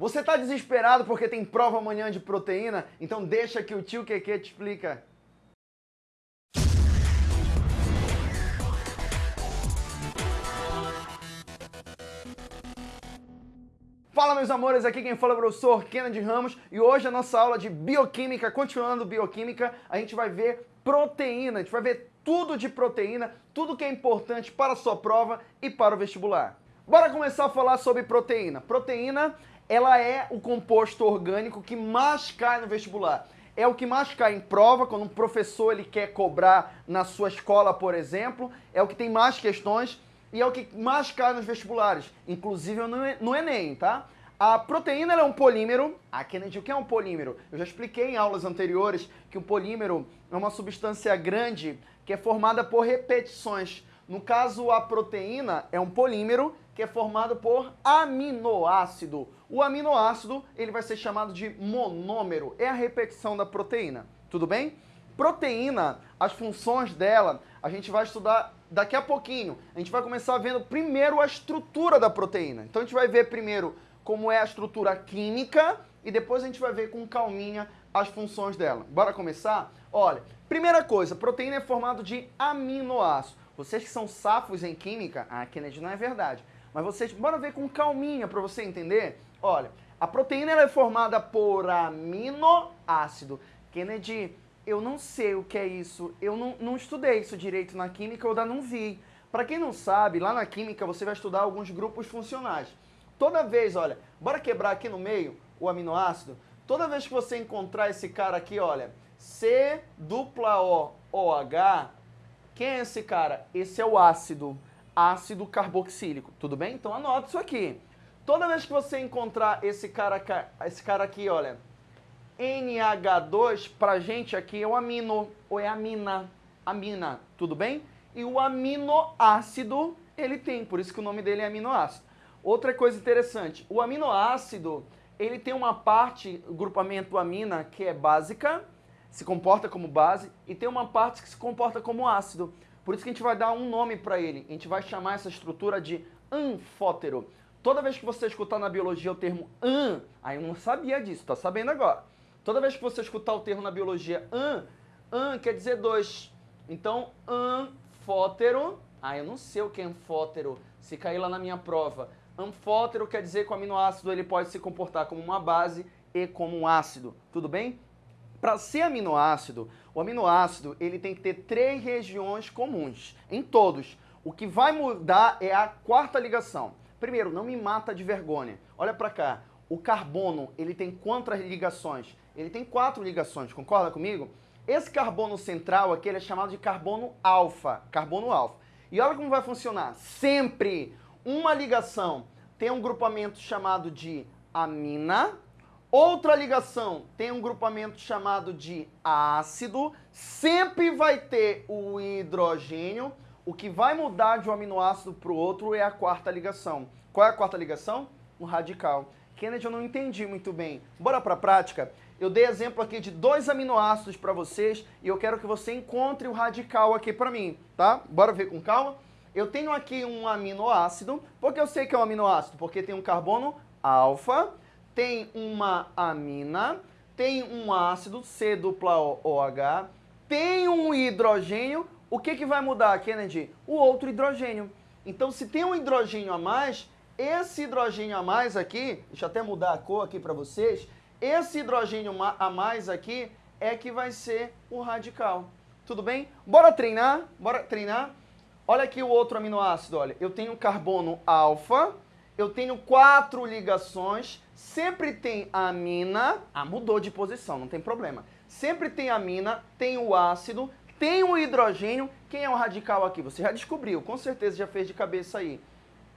Você está desesperado porque tem prova amanhã de proteína? Então deixa que o tio Keke te explica. Fala meus amores, aqui quem fala é o professor Kennedy Ramos e hoje a nossa aula de bioquímica, continuando bioquímica, a gente vai ver proteína, a gente vai ver tudo de proteína, tudo que é importante para a sua prova e para o vestibular. Bora começar a falar sobre proteína. Proteína ela é o composto orgânico que mais cai no vestibular. É o que mais cai em prova, quando um professor ele quer cobrar na sua escola, por exemplo, é o que tem mais questões e é o que mais cai nos vestibulares, inclusive no Enem, tá? A proteína é um polímero. A Kennedy, o que é um polímero? Eu já expliquei em aulas anteriores que o polímero é uma substância grande que é formada por repetições. No caso, a proteína é um polímero que é formado por aminoácido. O aminoácido ele vai ser chamado de monômero, é a repetição da proteína, tudo bem? Proteína, as funções dela, a gente vai estudar daqui a pouquinho. A gente vai começar vendo primeiro a estrutura da proteína. Então a gente vai ver primeiro como é a estrutura química e depois a gente vai ver com calminha as funções dela. Bora começar? Olha, primeira coisa, proteína é formada de aminoácidos. Vocês que são safos em química, a Kennedy não é verdade. Mas vocês, bora ver com calminha para você entender. Olha, a proteína é formada por aminoácido. Kennedy, eu não sei o que é isso. Eu não, não estudei isso direito na química, eu ainda não vi. Para quem não sabe, lá na química você vai estudar alguns grupos funcionais. Toda vez, olha, bora quebrar aqui no meio o aminoácido. Toda vez que você encontrar esse cara aqui, olha, C dupla O OH, quem é esse cara? Esse é o ácido ácido carboxílico, tudo bem? Então anota isso aqui. Toda vez que você encontrar esse cara, esse cara aqui, olha, NH2, pra gente aqui é o amino, ou é amina, amina, tudo bem? E o aminoácido ele tem, por isso que o nome dele é aminoácido. Outra coisa interessante, o aminoácido, ele tem uma parte, o grupamento amina, que é básica, se comporta como base, e tem uma parte que se comporta como ácido. Por isso que a gente vai dar um nome para ele. A gente vai chamar essa estrutura de anfótero. Toda vez que você escutar na biologia o termo an, aí eu não sabia disso, tá sabendo agora. Toda vez que você escutar o termo na biologia an, an quer dizer dois. Então, anfótero, ah, eu não sei o que é anfótero, se cair lá na minha prova. Anfótero quer dizer que o aminoácido ele pode se comportar como uma base e como um ácido, tudo bem? Para ser aminoácido, o aminoácido ele tem que ter três regiões comuns, em todos. O que vai mudar é a quarta ligação. Primeiro, não me mata de vergonha. Olha para cá. O carbono, ele tem quantas ligações? Ele tem quatro ligações, concorda comigo? Esse carbono central aqui, ele é chamado de carbono alfa, carbono alfa. E olha como vai funcionar. Sempre uma ligação tem um grupamento chamado de amina, Outra ligação tem um grupamento chamado de ácido, sempre vai ter o hidrogênio. O que vai mudar de um aminoácido para o outro é a quarta ligação. Qual é a quarta ligação? Um radical. Kennedy, eu não entendi muito bem. Bora para a prática? Eu dei exemplo aqui de dois aminoácidos para vocês e eu quero que você encontre o radical aqui para mim, tá? Bora ver com calma? Eu tenho aqui um aminoácido. Por que eu sei que é um aminoácido? Porque tem um carbono alfa tem uma amina, tem um ácido C dupla OH, tem um hidrogênio, o que, que vai mudar, Kennedy? O outro hidrogênio. Então, se tem um hidrogênio a mais, esse hidrogênio a mais aqui, deixa eu até mudar a cor aqui para vocês, esse hidrogênio a mais aqui é que vai ser o radical. Tudo bem? Bora treinar? Bora treinar? Olha aqui o outro aminoácido, olha. Eu tenho carbono alfa, eu tenho quatro ligações, sempre tem a amina, ah, mudou de posição, não tem problema. Sempre tem a amina, tem o ácido, tem o hidrogênio. Quem é o radical aqui? Você já descobriu, com certeza já fez de cabeça aí.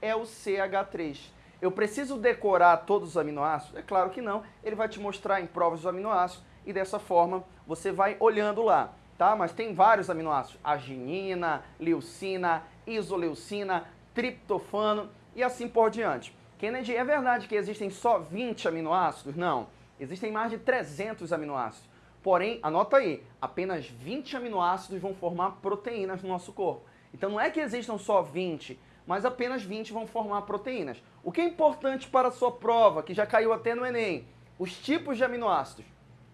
É o CH3. Eu preciso decorar todos os aminoácidos? É claro que não. Ele vai te mostrar em provas dos aminoácidos e dessa forma você vai olhando lá, tá? Mas tem vários aminoácidos: arginina, leucina, isoleucina, triptofano e assim por diante. Kennedy, é verdade que existem só 20 aminoácidos? Não, existem mais de 300 aminoácidos. Porém, anota aí, apenas 20 aminoácidos vão formar proteínas no nosso corpo. Então não é que existam só 20, mas apenas 20 vão formar proteínas. O que é importante para a sua prova, que já caiu até no Enem, os tipos de aminoácidos.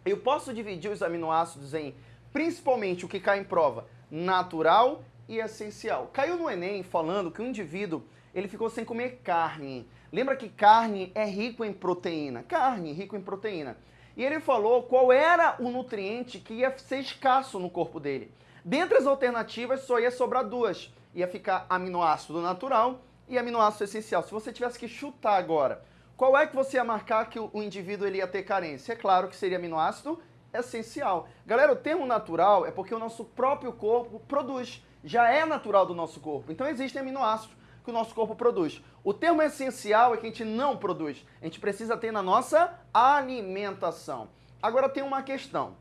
Eu posso dividir os aminoácidos em, principalmente o que cai em prova, natural e essencial. Caiu no Enem falando que o indivíduo ele ficou sem comer carne. Lembra que carne é rico em proteína. Carne, rico em proteína. E ele falou qual era o nutriente que ia ser escasso no corpo dele. Dentre as alternativas, só ia sobrar duas. Ia ficar aminoácido natural e aminoácido essencial. Se você tivesse que chutar agora, qual é que você ia marcar que o indivíduo ele ia ter carência? É claro que seria aminoácido essencial. Galera, o termo natural é porque o nosso próprio corpo produz. Já é natural do nosso corpo. Então existem aminoácidos que o nosso corpo produz. O termo essencial é que a gente não produz. A gente precisa ter na nossa alimentação. Agora tem uma questão.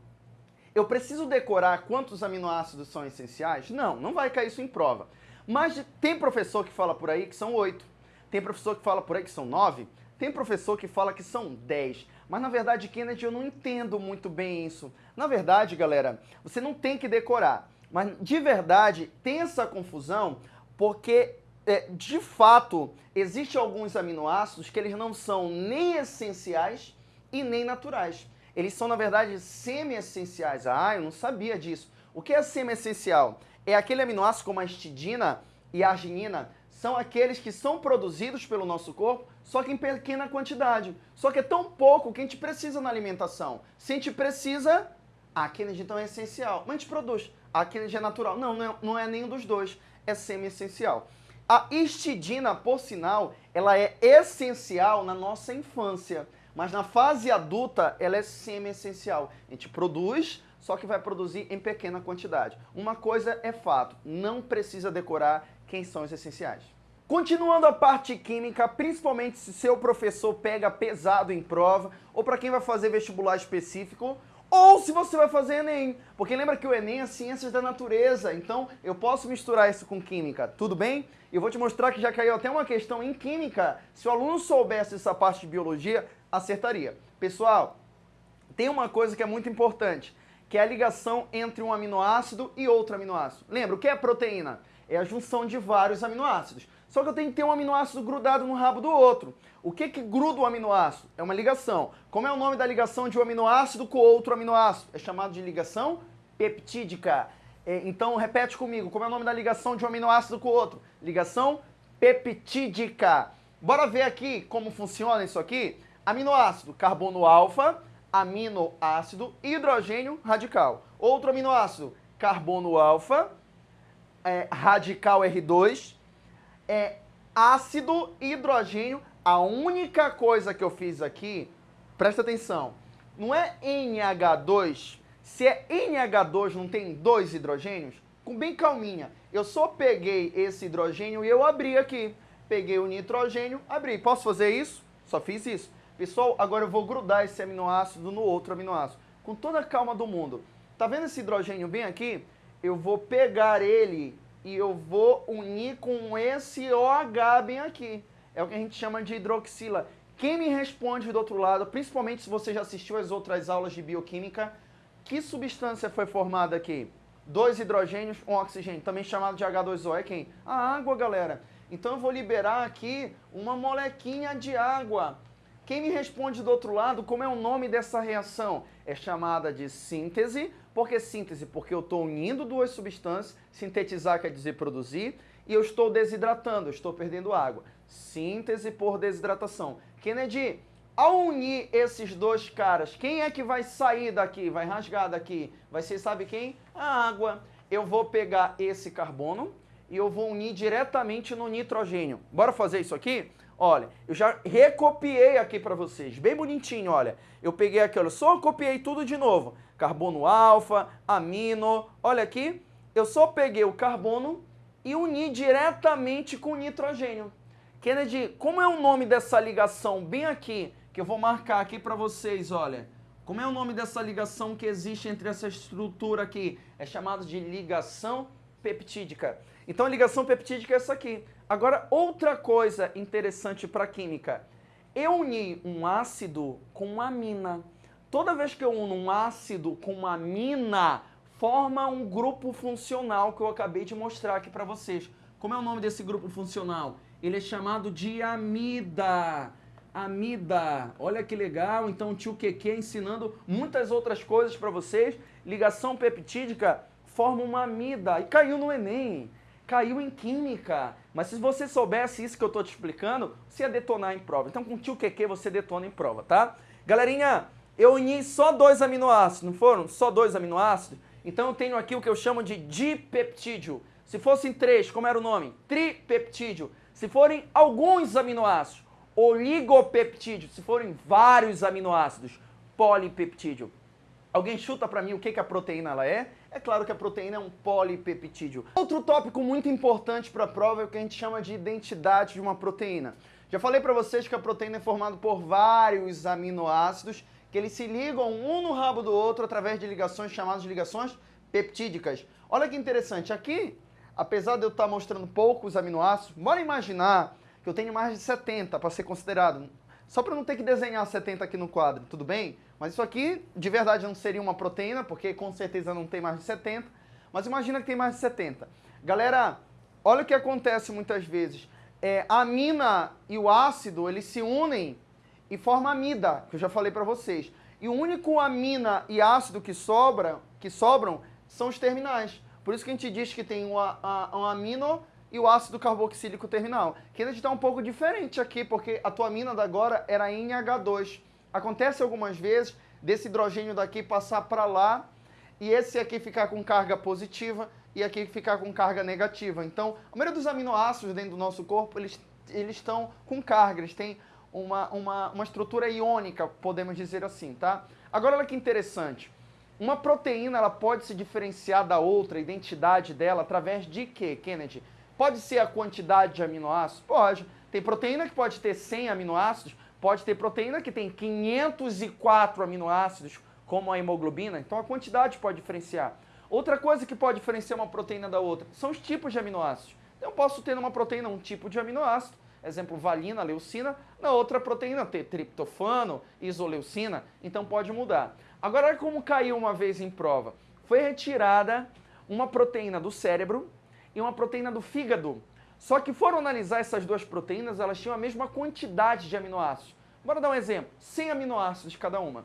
Eu preciso decorar quantos aminoácidos são essenciais? Não, não vai cair isso em prova. Mas tem professor que fala por aí que são oito. Tem professor que fala por aí que são nove. Tem professor que fala que são dez. Mas na verdade, Kennedy, eu não entendo muito bem isso. Na verdade, galera, você não tem que decorar. Mas de verdade, tem essa confusão porque é, de fato, existem alguns aminoácidos que eles não são nem essenciais e nem naturais. Eles são, na verdade, semi-essenciais. Ah, eu não sabia disso. O que é semi-essencial? É aquele aminoácido como a histidina e a arginina, são aqueles que são produzidos pelo nosso corpo, só que em pequena quantidade. Só que é tão pouco que a gente precisa na alimentação. Se a gente precisa, aquele então é essencial. Mas a gente produz. Aquele é natural. Não, não é, não é nenhum dos dois. É semi-essencial. A histidina, por sinal, ela é essencial na nossa infância, mas na fase adulta ela é semi-essencial. A gente produz, só que vai produzir em pequena quantidade. Uma coisa é fato, não precisa decorar quem são os essenciais. Continuando a parte química, principalmente se seu professor pega pesado em prova, ou para quem vai fazer vestibular específico, ou se você vai fazer Enem. Porque lembra que o Enem é ciências da natureza, então eu posso misturar isso com química, tudo bem? Eu vou te mostrar que já caiu até uma questão em química. Se o aluno soubesse essa parte de biologia, acertaria. Pessoal, tem uma coisa que é muito importante, que é a ligação entre um aminoácido e outro aminoácido. Lembra, o que é proteína? É a junção de vários aminoácidos. Só que eu tenho que ter um aminoácido grudado no rabo do outro. O que que gruda o aminoácido? É uma ligação. Como é o nome da ligação de um aminoácido com outro aminoácido? É chamado de ligação peptídica. É, então, repete comigo. Como é o nome da ligação de um aminoácido com outro? Ligação peptídica. Bora ver aqui como funciona isso aqui? Aminoácido, carbono alfa, aminoácido, hidrogênio radical. Outro aminoácido, carbono alfa, é, radical R2, é ácido hidrogênio. A única coisa que eu fiz aqui, presta atenção, não é NH2. Se é NH2, não tem dois hidrogênios? Com bem calminha. Eu só peguei esse hidrogênio e eu abri aqui. Peguei o nitrogênio, abri. Posso fazer isso? Só fiz isso. Pessoal, agora eu vou grudar esse aminoácido no outro aminoácido. Com toda a calma do mundo. Tá vendo esse hidrogênio bem aqui? Eu vou pegar ele e eu vou unir com esse OH bem aqui. É o que a gente chama de hidroxila. Quem me responde do outro lado, principalmente se você já assistiu as outras aulas de bioquímica, que substância foi formada aqui? Dois hidrogênios, um oxigênio, também chamado de H2O. É quem? A água, galera. Então eu vou liberar aqui uma molequinha de água. Quem me responde do outro lado, como é o nome dessa reação? É chamada de síntese. Por que síntese? Porque eu estou unindo duas substâncias, sintetizar quer dizer produzir, e eu estou desidratando, estou perdendo água. Síntese por desidratação. Kennedy, ao unir esses dois caras, quem é que vai sair daqui, vai rasgar daqui? Vai ser, sabe quem? A água. Eu vou pegar esse carbono e eu vou unir diretamente no nitrogênio. Bora fazer isso aqui? Olha, eu já recopiei aqui para vocês, bem bonitinho, olha. Eu peguei aqui, olha, só copiei tudo de novo. Carbono alfa, amino, olha aqui. Eu só peguei o carbono e uni diretamente com o nitrogênio. Kennedy, como é o nome dessa ligação bem aqui, que eu vou marcar aqui para vocês, olha. Como é o nome dessa ligação que existe entre essa estrutura aqui? É chamado de ligação peptídica. Então a ligação peptídica é essa aqui. Agora, outra coisa interessante para a química. Eu uni um ácido com uma amina. Toda vez que eu uno um ácido com uma amina, forma um grupo funcional que eu acabei de mostrar aqui para vocês. Como é o nome desse grupo funcional? Ele é chamado de amida. Amida. Olha que legal. Então o tio Keke ensinando muitas outras coisas para vocês. Ligação peptídica forma uma amida. E caiu no Enem. Caiu em química. Mas se você soubesse isso que eu estou te explicando, você ia detonar em prova. Então com o tio Keke você detona em prova, tá? Galerinha, eu uni só dois aminoácidos, não foram? Só dois aminoácidos? Então eu tenho aqui o que eu chamo de dipeptídeo. Se fossem três, como era o nome? Tripeptídeo. Se forem alguns aminoácidos, oligopeptídeo. Se forem vários aminoácidos, polipeptídeo. Alguém chuta para mim o que, que a proteína ela é? É claro que a proteína é um polipeptídeo. Outro tópico muito importante para a prova é o que a gente chama de identidade de uma proteína. Já falei para vocês que a proteína é formada por vários aminoácidos que eles se ligam um no rabo do outro através de ligações chamadas de ligações peptídicas. Olha que interessante, aqui, apesar de eu estar mostrando poucos aminoácidos, bora imaginar que eu tenho mais de 70 para ser considerado. Só para não ter que desenhar 70 aqui no quadro, tudo bem? Mas isso aqui, de verdade, não seria uma proteína, porque com certeza não tem mais de 70. Mas imagina que tem mais de 70. Galera, olha o que acontece muitas vezes. É, a amina e o ácido, eles se unem e forma amida, que eu já falei para vocês. E o único amina e ácido que, sobra, que sobram são os terminais. Por isso que a gente diz que tem um, um amino e o ácido carboxílico terminal. Que ainda está um pouco diferente aqui, porque a tua amina da agora era NH2. Acontece algumas vezes desse hidrogênio daqui passar para lá e esse aqui ficar com carga positiva e aqui ficar com carga negativa. Então, a maioria dos aminoácidos dentro do nosso corpo, eles, eles estão com carga, eles têm uma, uma, uma estrutura iônica, podemos dizer assim, tá? Agora olha que interessante. Uma proteína ela pode se diferenciar da outra, a identidade dela, através de quê, Kennedy? Pode ser a quantidade de aminoácidos? Pode. Tem proteína que pode ter 100 aminoácidos, pode ter proteína que tem 504 aminoácidos, como a hemoglobina, então a quantidade pode diferenciar. Outra coisa que pode diferenciar uma proteína da outra são os tipos de aminoácidos. Então, eu posso ter numa proteína um tipo de aminoácido, exemplo, valina, leucina, na outra proteína ter triptofano, isoleucina, então pode mudar. Agora, como caiu uma vez em prova. Foi retirada uma proteína do cérebro e uma proteína do fígado. Só que foram analisar essas duas proteínas, elas tinham a mesma quantidade de aminoácidos. Bora dar um exemplo, 100 aminoácidos cada uma.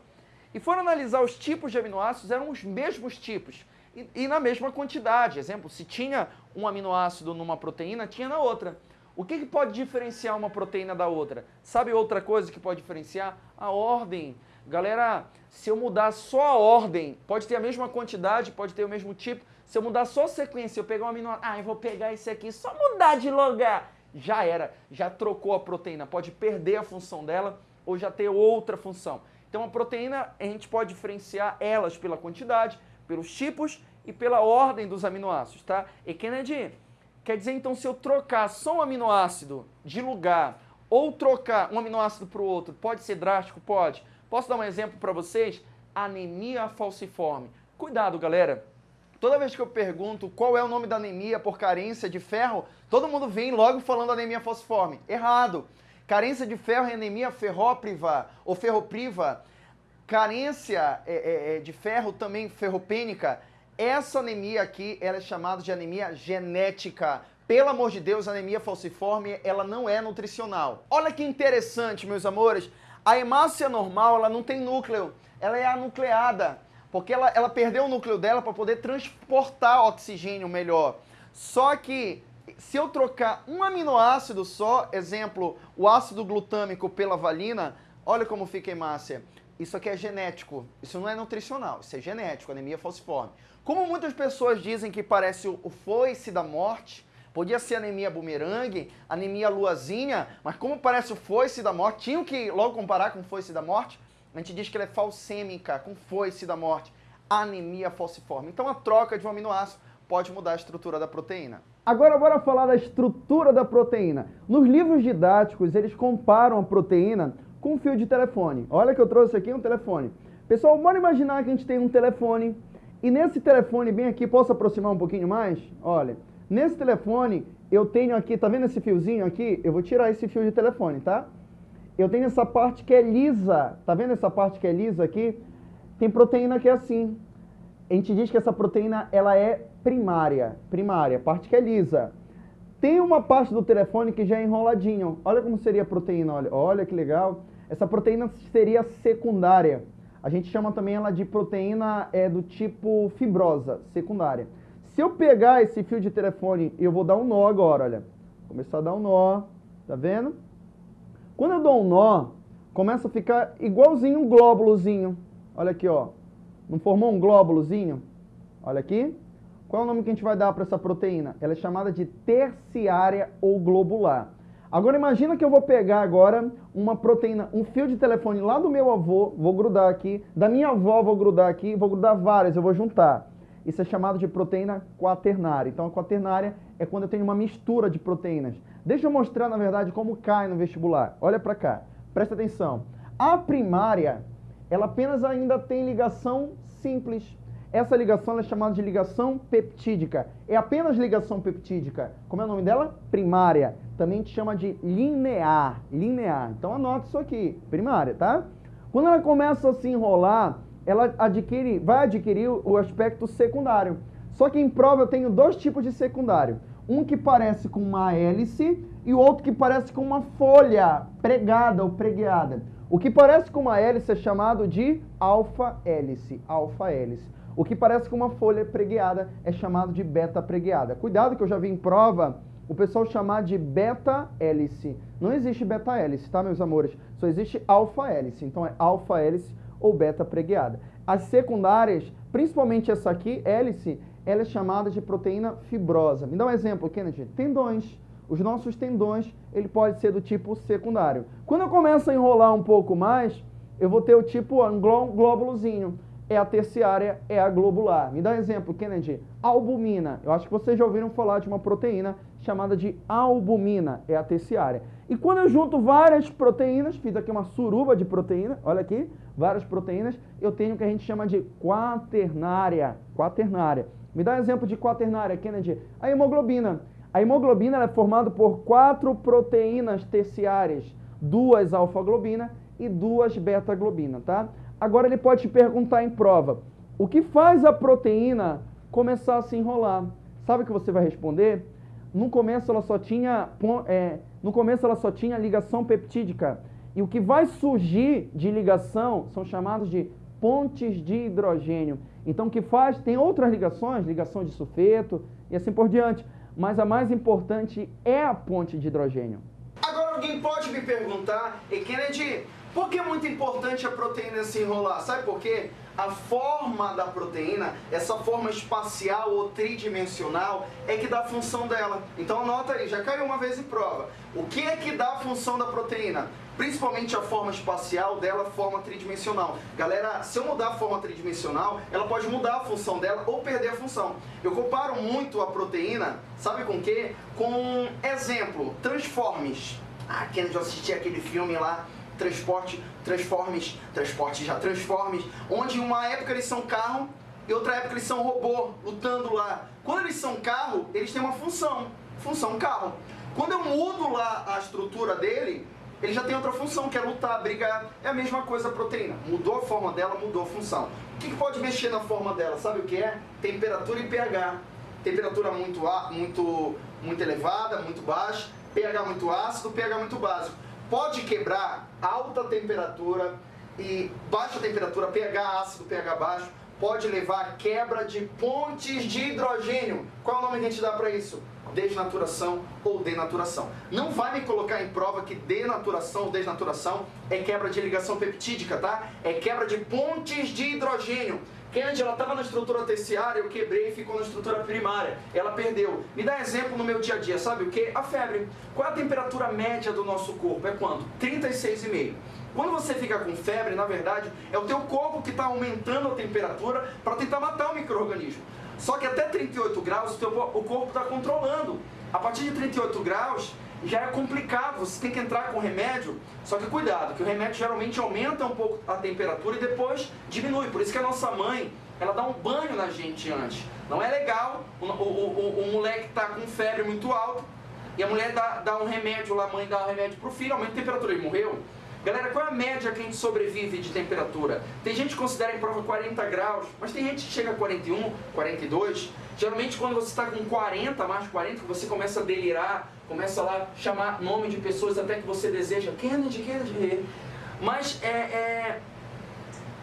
E foram analisar os tipos de aminoácidos, eram os mesmos tipos e, e na mesma quantidade. Exemplo, se tinha um aminoácido numa proteína, tinha na outra. O que, que, pode diferenciar uma proteína da outra? Sabe outra coisa que pode diferenciar? A ordem. Galera, se eu mudar só a ordem, pode ter a mesma quantidade, pode ter o mesmo tipo. Se eu mudar só a sequência, eu pegar um aminoácido, ah, eu vou pegar esse aqui, só mudar de lugar. Já era, já trocou a proteína, pode perder a função dela ou já ter outra função. Então a proteína, a gente pode diferenciar elas pela quantidade, pelos tipos e pela ordem dos aminoácidos, tá? E Kennedy, Quer dizer, então, se eu trocar só um aminoácido de lugar ou trocar um aminoácido para o outro, pode ser drástico? Pode. Posso dar um exemplo para vocês? Anemia falciforme. Cuidado, galera. Toda vez que eu pergunto qual é o nome da anemia por carência de ferro, todo mundo vem logo falando anemia falciforme. Errado. Carência de ferro é anemia ferrópriva ou ferropriva. Carência é, é, é de ferro também ferropênica essa anemia aqui, ela é chamada de anemia genética. Pelo amor de Deus, anemia falciforme, ela não é nutricional. Olha que interessante, meus amores. A hemácia normal, ela não tem núcleo. Ela é anucleada. Porque ela, ela perdeu o núcleo dela para poder transportar oxigênio melhor. Só que se eu trocar um aminoácido só, exemplo, o ácido glutâmico pela valina, olha como fica a hemácia. Isso aqui é genético, isso não é nutricional, isso é genético, anemia falciforme. Como muitas pessoas dizem que parece o foice da morte, podia ser anemia bumerangue, anemia luazinha, mas como parece o foice da morte, tinham que logo comparar com foice da morte, a gente diz que ela é falsêmica, com foice da morte, anemia falciforme. Então a troca de um aminoácido pode mudar a estrutura da proteína. Agora bora falar da estrutura da proteína. Nos livros didáticos, eles comparam a proteína com um fio de telefone. Olha que eu trouxe aqui um telefone. Pessoal, bora imaginar que a gente tem um telefone e nesse telefone, bem aqui, posso aproximar um pouquinho mais? Olha, nesse telefone eu tenho aqui, tá vendo esse fiozinho aqui? Eu vou tirar esse fio de telefone, tá? Eu tenho essa parte que é lisa, tá vendo essa parte que é lisa aqui? Tem proteína que é assim. A gente diz que essa proteína ela é primária, primária, parte que é lisa. tem uma parte do telefone que já é enroladinho. Olha como seria a proteína, olha, olha que legal. Essa proteína seria secundária. A gente chama também ela de proteína é, do tipo fibrosa, secundária. Se eu pegar esse fio de telefone e eu vou dar um nó agora, olha. Começar a dar um nó, tá vendo? Quando eu dou um nó, começa a ficar igualzinho um glóbulozinho. Olha aqui, ó. Não formou um glóbulozinho? Olha aqui. Qual é o nome que a gente vai dar para essa proteína? Ela é chamada de terciária ou globular. Agora imagina que eu vou pegar agora uma proteína, um fio de telefone lá do meu avô, vou grudar aqui, da minha avó vou grudar aqui, vou grudar várias, eu vou juntar. Isso é chamado de proteína quaternária. Então a quaternária é quando eu tenho uma mistura de proteínas. Deixa eu mostrar, na verdade, como cai no vestibular. Olha para cá, presta atenção. A primária, ela apenas ainda tem ligação simples. Essa ligação é chamada de ligação peptídica. É apenas ligação peptídica. Como é o nome dela? Primária. Também te chama de linear. Linear. Então anota isso aqui. Primária, tá? Quando ela começa a se enrolar, ela adquire, vai adquirir o aspecto secundário. Só que em prova eu tenho dois tipos de secundário. Um que parece com uma hélice e o outro que parece com uma folha pregada ou pregueada. O que parece com uma hélice é chamado de alfa-hélice. Alfa-hélice. O que parece com uma folha pregueada é chamado de beta pregueada. Cuidado que eu já vi em prova o pessoal chamar de beta hélice. Não existe beta hélice, tá, meus amores? Só existe alfa hélice. Então é alfa hélice ou beta pregueada. As secundárias, principalmente essa aqui, hélice, ela é chamada de proteína fibrosa. Me dá um exemplo, Kennedy. Tendões. Os nossos tendões, ele pode ser do tipo secundário. Quando eu começo a enrolar um pouco mais, eu vou ter o tipo glóbulozinho é a terciária, é a globular. Me dá um exemplo, Kennedy. Albumina. Eu acho que vocês já ouviram falar de uma proteína chamada de albumina, é a terciária. E quando eu junto várias proteínas, fiz aqui uma suruba de proteína, olha aqui, várias proteínas, eu tenho o que a gente chama de quaternária. Quaternária. Me dá um exemplo de quaternária, Kennedy. A hemoglobina. A hemoglobina é formada por quatro proteínas terciárias, duas alfa-globina e duas beta-globina, tá? Agora ele pode te perguntar em prova, o que faz a proteína começar a se enrolar? Sabe o que você vai responder? No começo ela só tinha, é, no começo ela só tinha ligação peptídica. E o que vai surgir de ligação são chamados de pontes de hidrogênio. Então o que faz, tem outras ligações, ligação de sulfeto e assim por diante. Mas a mais importante é a ponte de hidrogênio. Agora alguém pode me perguntar, e Kennedy, por que é muito importante a proteína se enrolar? Sabe por quê? A forma da proteína, essa forma espacial ou tridimensional, é que dá a função dela. Então anota aí, já caiu uma vez em prova. O que é que dá a função da proteína? Principalmente a forma espacial dela, forma tridimensional. Galera, se eu mudar a forma tridimensional, ela pode mudar a função dela ou perder a função. Eu comparo muito a proteína, sabe com o quê? Com, exemplo, Transformers. Ah, quem já assistiu aquele filme lá transporte, transformes, transporte já transformes, onde uma época eles são carro e outra época eles são robô, lutando lá. Quando eles são carro, eles têm uma função, função carro. Quando eu mudo lá a estrutura dele, ele já tem outra função, que é lutar, brigar. É a mesma coisa a proteína. Mudou a forma dela, mudou a função. O que, pode mexer na forma dela? Sabe o que é? Temperatura e pH. Temperatura muito, muito, muito elevada, muito baixa. pH muito ácido, pH muito básico pode quebrar alta temperatura e baixa temperatura, pH ácido, pH baixo, pode levar a quebra de pontes de hidrogênio. Qual é o nome que a gente dá para isso? Desnaturação ou denaturação. Não vai me colocar em prova que denaturação ou desnaturação é quebra de ligação peptídica, tá? É quebra de pontes de hidrogênio. Kennedy, ela estava na estrutura terciária, eu quebrei e ficou na estrutura primária. Ela perdeu. Me dá exemplo no meu dia a dia, sabe o que? A febre. Qual é a temperatura média do nosso corpo? É quanto? 36,5. Quando você fica com febre, na verdade, é o teu corpo que está aumentando a temperatura para tentar matar o microorganismo. Só que até 38 graus o, teu, o corpo está controlando. A partir de 38 graus, já é complicado, você tem que entrar com remédio, só que cuidado, que o remédio geralmente aumenta um pouco a temperatura e depois diminui, por isso que a nossa mãe, ela dá um banho na gente antes. Não é legal o, o, o, o moleque tá com febre muito alta e a mulher dá, dá um remédio lá, a mãe dá um remédio pro filho, aumenta a temperatura, ele morreu. Galera, qual é a média que a gente sobrevive de temperatura? Tem gente que considera em prova 40 graus, mas tem gente que chega a 41, 42. Geralmente quando você está com 40, mais de 40, você começa a delirar, começa lá a chamar nome de pessoas até que você deseja, Kennedy, Kennedy. Mas é, é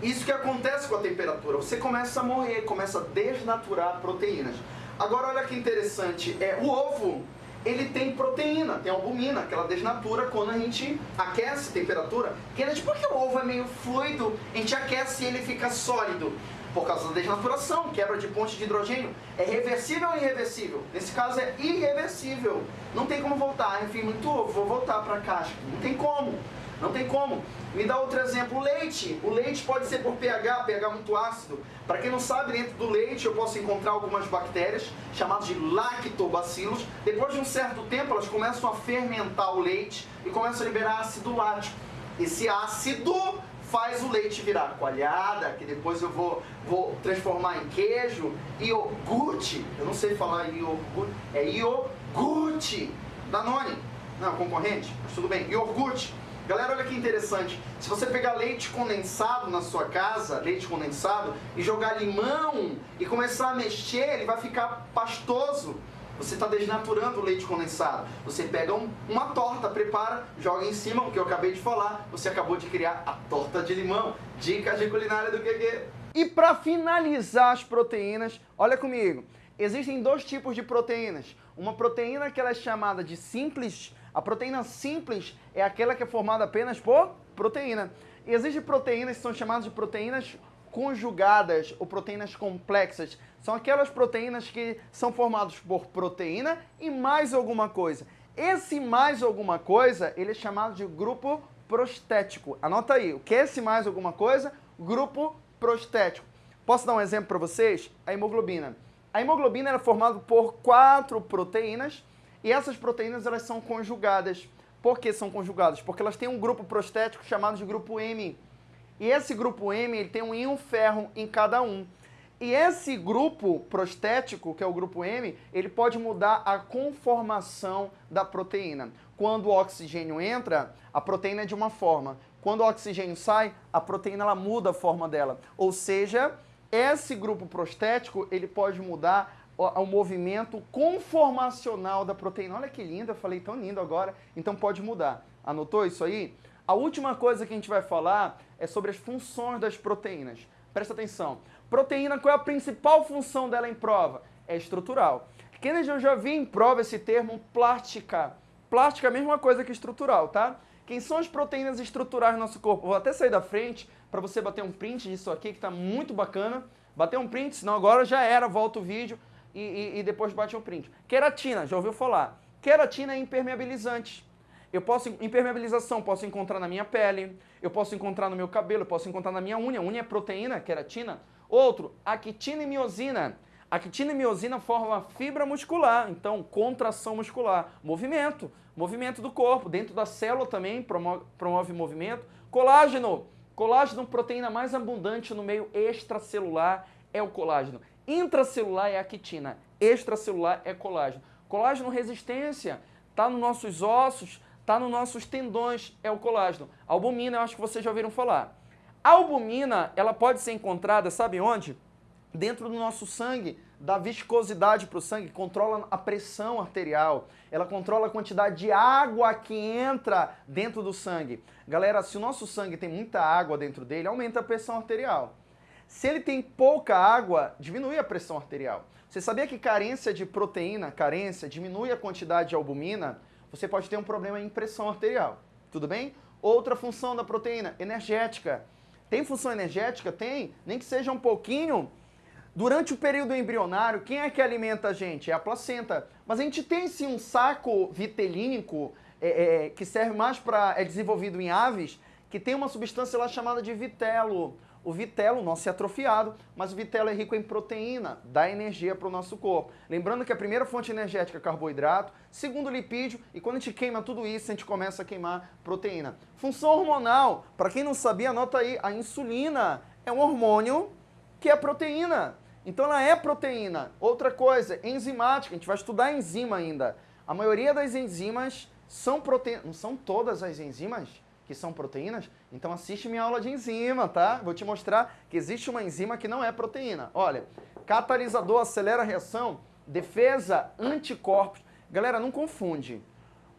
isso que acontece com a temperatura. Você começa a morrer, começa a desnaturar proteínas. Agora olha que interessante, é o ovo ele tem proteína, tem albumina, que ela desnatura quando a gente aquece temperatura. Kennedy, por que o ovo é meio fluido, a gente aquece e ele fica sólido? Por causa da desnaturação, quebra de ponte de hidrogênio. É reversível ou irreversível? Nesse caso é irreversível. Não tem como voltar. Enfim, muito ovo, vou voltar para a caixa. Não tem como. Não tem como. Me dá outro exemplo, o leite. O leite pode ser por pH, pH muito ácido. Para quem não sabe, dentro do leite eu posso encontrar algumas bactérias chamadas de lactobacilos. Depois de um certo tempo, elas começam a fermentar o leite e começam a liberar ácido lático. Esse ácido faz o leite virar coalhada, que depois eu vou, vou transformar em queijo, iogurte. Eu não sei falar iogurte, é iogurte. Danone, não, concorrente, mas tudo bem, iogurte. Galera, olha que interessante. Se você pegar leite condensado na sua casa, leite condensado, e jogar limão e começar a mexer, ele vai ficar pastoso. Você está desnaturando o leite condensado. Você pega um, uma torta, prepara, joga em cima, o que eu acabei de falar. Você acabou de criar a torta de limão. Dicas de culinária do QQ. E para finalizar as proteínas, olha comigo. Existem dois tipos de proteínas. Uma proteína que ela é chamada de simples a proteína simples é aquela que é formada apenas por proteína. E existem proteínas que são chamadas de proteínas conjugadas ou proteínas complexas. São aquelas proteínas que são formadas por proteína e mais alguma coisa. Esse mais alguma coisa, ele é chamado de grupo prostético. Anota aí, o que é esse mais alguma coisa? Grupo prostético. Posso dar um exemplo para vocês? A hemoglobina. A hemoglobina é formada por quatro proteínas e essas proteínas elas são conjugadas. Por que são conjugadas? Porque elas têm um grupo prostético chamado de grupo M. E esse grupo M ele tem um íon ferro em cada um. E esse grupo prostético, que é o grupo M, ele pode mudar a conformação da proteína. Quando o oxigênio entra, a proteína é de uma forma. Quando o oxigênio sai, a proteína ela muda a forma dela. Ou seja, esse grupo prostético ele pode mudar o movimento conformacional da proteína. Olha que lindo, eu falei tão lindo agora, então pode mudar. Anotou isso aí? A última coisa que a gente vai falar é sobre as funções das proteínas. Presta atenção. Proteína, qual é a principal função dela em prova? É estrutural. Kennedy, eu já vi em prova esse termo plástica. Plástica é a mesma coisa que estrutural, tá? Quem são as proteínas estruturais do nosso corpo? Vou até sair da frente para você bater um print disso aqui, que está muito bacana. Bater um print, senão agora já era, volta o vídeo e, e, e depois bate o print. Queratina, já ouviu falar? Queratina é impermeabilizante. Eu posso, impermeabilização, posso encontrar na minha pele, eu posso encontrar no meu cabelo, eu posso encontrar na minha unha. Unha é proteína, queratina. Outro, actina e miosina. Actina e miosina formam fibra muscular, então contração muscular, movimento, movimento do corpo. Dentro da célula também promove, promove movimento. Colágeno, colágeno, proteína mais abundante no meio extracelular é o colágeno. Intracelular é a quitina, extracelular é colágeno. Colágeno resistência, está nos nossos ossos, está nos nossos tendões, é o colágeno. Albumina, eu acho que vocês já ouviram falar. A albumina, ela pode ser encontrada, sabe onde? Dentro do nosso sangue, dá viscosidade para o sangue, controla a pressão arterial, ela controla a quantidade de água que entra dentro do sangue. Galera, se o nosso sangue tem muita água dentro dele, aumenta a pressão arterial. Se ele tem pouca água, diminui a pressão arterial. Você sabia que carência de proteína, carência, diminui a quantidade de albumina? Você pode ter um problema em pressão arterial. Tudo bem? Outra função da proteína, energética. Tem função energética? Tem, nem que seja um pouquinho. Durante o período embrionário, quem é que alimenta a gente? É a placenta. Mas a gente tem sim um saco vitelínico é, é, que serve mais para. é desenvolvido em aves, que tem uma substância lá chamada de vitelo. O vitelo, nosso é atrofiado, mas o vitelo é rico em proteína, dá energia para o nosso corpo. Lembrando que a primeira fonte energética é carboidrato, segundo lipídio, e quando a gente queima tudo isso, a gente começa a queimar proteína. Função hormonal, para quem não sabia, anota aí, a insulina é um hormônio que é proteína. Então ela é proteína. Outra coisa, enzimática, a gente vai estudar enzima ainda. A maioria das enzimas são proteínas, não são todas as enzimas? Que são proteínas, então assiste minha aula de enzima, tá? Vou te mostrar que existe uma enzima que não é proteína. Olha, catalisador acelera a reação, defesa, anticorpos. Galera, não confunde.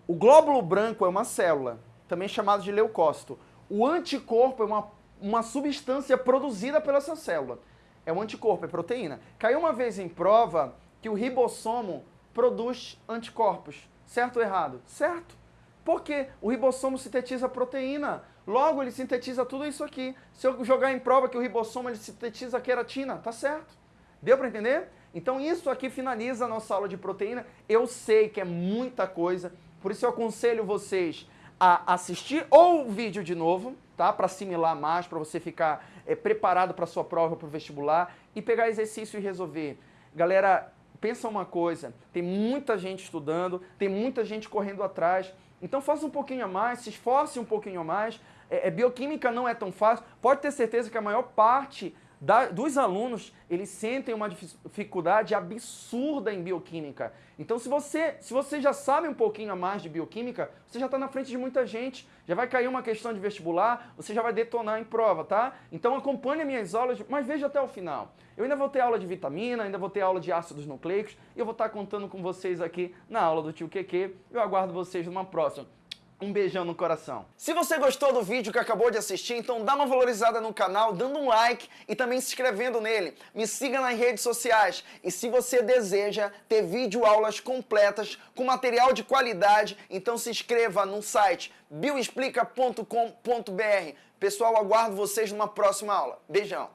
O glóbulo branco é uma célula, também chamada de leucócito. O anticorpo é uma, uma substância produzida pela essa célula. É um anticorpo, é proteína. Caiu uma vez em prova que o ribossomo produz anticorpos. Certo ou errado? Certo. Porque o ribossomo sintetiza proteína. Logo, ele sintetiza tudo isso aqui. Se eu jogar em prova que o ribossomo ele sintetiza queratina, tá certo. Deu para entender? Então isso aqui finaliza a nossa aula de proteína. Eu sei que é muita coisa, por isso eu aconselho vocês a assistir ou o vídeo de novo, tá? Para assimilar mais, para você ficar é, preparado para sua prova, para o vestibular e pegar exercício e resolver. Galera, pensa uma coisa, tem muita gente estudando, tem muita gente correndo atrás, então faça um pouquinho a mais, se esforce um pouquinho a mais. É, é, bioquímica não é tão fácil, pode ter certeza que a maior parte da, dos alunos, eles sentem uma dificuldade absurda em bioquímica. Então, se você, se você já sabe um pouquinho a mais de bioquímica, você já está na frente de muita gente, já vai cair uma questão de vestibular, você já vai detonar em prova, tá? Então, acompanhe minhas aulas, mas veja até o final. Eu ainda vou ter aula de vitamina, ainda vou ter aula de ácidos nucleicos, e eu vou estar contando com vocês aqui na aula do tio QQ. Eu aguardo vocês numa próxima. Um beijão no coração. Se você gostou do vídeo que acabou de assistir, então dá uma valorizada no canal, dando um like e também se inscrevendo nele. Me siga nas redes sociais. E se você deseja ter vídeo aulas completas com material de qualidade, então se inscreva no site bioexplica.com.br. Pessoal, aguardo vocês numa próxima aula. Beijão.